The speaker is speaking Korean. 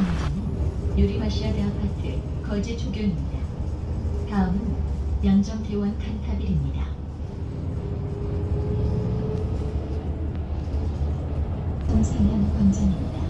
음. 운전은 유리마시아대 아파트 거제 조경입니다. 다음은 양정대원 칸타빌입니다. 동상현 권장입니다.